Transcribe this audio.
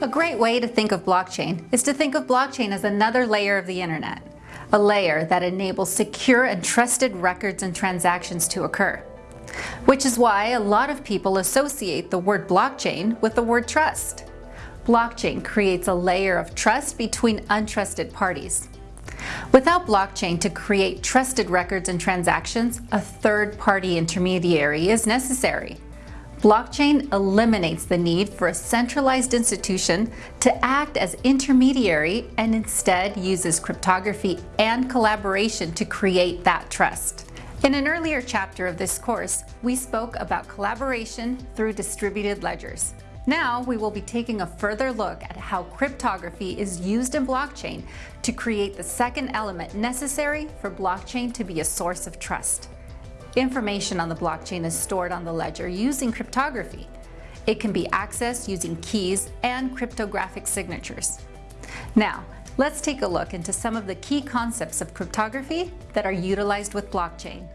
A great way to think of blockchain is to think of blockchain as another layer of the internet, a layer that enables secure and trusted records and transactions to occur. Which is why a lot of people associate the word blockchain with the word trust. Blockchain creates a layer of trust between untrusted parties. Without blockchain to create trusted records and transactions, a third-party intermediary is necessary. Blockchain eliminates the need for a centralized institution to act as intermediary and instead uses cryptography and collaboration to create that trust. In an earlier chapter of this course, we spoke about collaboration through distributed ledgers. Now we will be taking a further look at how cryptography is used in blockchain to create the second element necessary for blockchain to be a source of trust. Information on the blockchain is stored on the ledger using cryptography. It can be accessed using keys and cryptographic signatures. Now, let's take a look into some of the key concepts of cryptography that are utilized with blockchain.